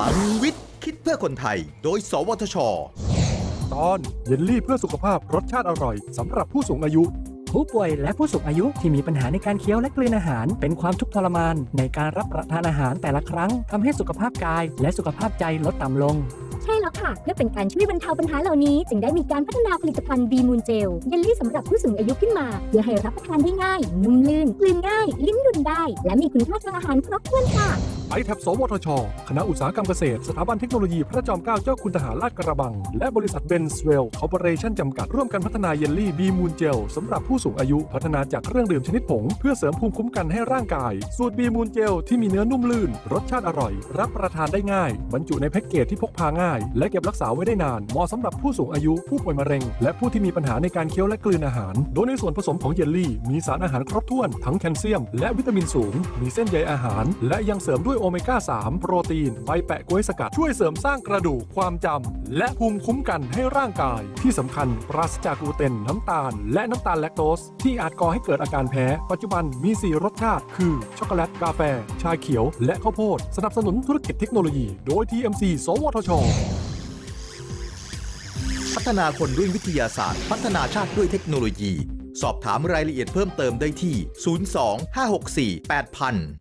พลังวิทย์ คิดเพื่อคนไทย โดย สวทช ตอนเยลลี่เพื่อสุขภาพรสชาติอร่อยสำหรับผู้สูงอายุ ผู้ป่วยและผู้สูงอายุที่มีปัญหาในการเคี้ยวและกลืนอาหาร เป็นความทุกข์ทรมาน ในการรับประทานอาหารแต่ละครั้งทำให้สุขภาพกายและสุขภาพใจลดต่ำลงใช่แล้วค่ะ เพื่อเป็นการช่วยบรรเทาปัญหาเหล่านี้ จึงได้มีการพัฒนาผลิตภัณฑ์บีมูนเจลเยลลี่สำหรับผู้สูงอายุขึ้นมาเพื่อให้รับประทานได้ง่าย นุ่มลื่นกลืนง่าย ลิ้มดุนได้ และมีคุณค่าทางอาหารครบถ้วนค่ะ iTAP สวทช คณะอุตสาหกรรมเกษตร สถาบันเทคโนโลยีพระจอมเกล้าเจ้าคุณทหารลาดกระบัง และบริษัทเบนสเวลคอร์ปอเรชั่นจำกัด ร่วมกันพัฒนาเยลลี่บีมูนเจลสำหรับผู้สูงอายุ พัฒนาจากเครื่องดื่มชนิดผง เพื่อเสริมภูมิคุ้มกันให้ร่างกาย สูตรบีมูนเจลที่มีเนื้อนุ่มลื่น รสชาติอร่อย รับประทานได้ง่าย บรรจุในแพ็กเกจที่พกพาง่าย และเก็บรักษาไว้ได้นาน เหมาะสำหรับผู้สูงอายุผู้ป่วยมะเร็ง และผู้ที่มีปัญหาในการเคี้ยวและกลืนอาหาร โดยในส่วนผสมของเยลลี่ มีสารอาหารครบถ้วนทั้งแคลเซียมและวิตามินสูงมีเส้นใยอาหาร และยังเสริมด้วยโอเมก้า 3 โปรตีนใบแปะกล้วยสกัด ช่วยเสริมสร้างกระดูกความจำและภูมิคุ้มกันให้ร่างกาย ที่สำคัญปราศจากกลูเตนน้ำตาล และน้ำตาลแลคโตส ที่อาจก่อให้เกิดอาการแพ้ ปัจจุบันมี 4 รสชาติ คือ ช็อกโกแลตกาแฟ ชาเขียว และข้าวโพดสนับสนุนธุรกิจเทคโนโลยี โดย TMC สวทชพัฒนาคนด้วยวิทยาศาสตร์ พัฒนาชาติด้วยเทคโนโลยี สอบถามรายละเอียดเพิ่มเติมได้ที่ 02 564 8000